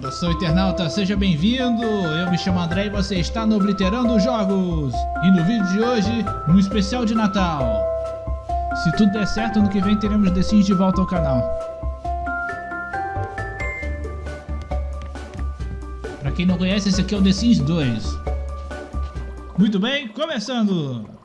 Saudação internauta, seja bem-vindo! Eu me chamo André e você está no Obliterando Jogos! E no vídeo de hoje, um especial de Natal! Se tudo der certo, ano que vem teremos The Sims de volta ao canal. Pra quem não conhece, esse aqui é o The Sims 2. Muito bem, começando!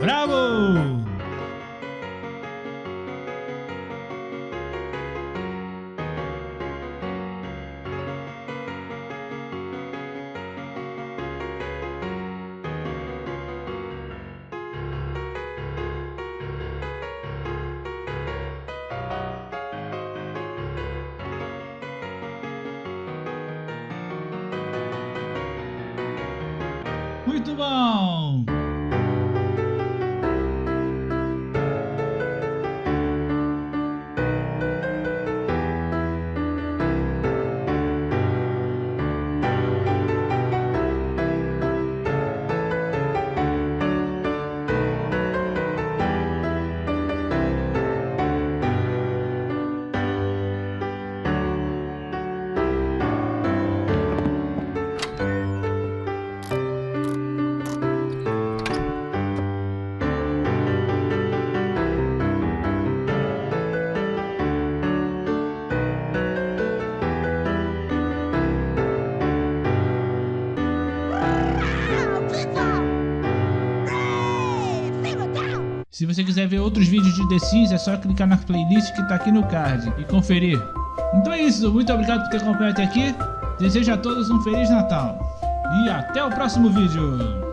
Bravo! Muito bom! Se você quiser ver outros vídeos de The Sims, é só clicar na playlist que tá aqui no card e conferir. Então é isso, muito obrigado por ter acompanhado até aqui. Desejo a todos um Feliz Natal. E até o próximo vídeo.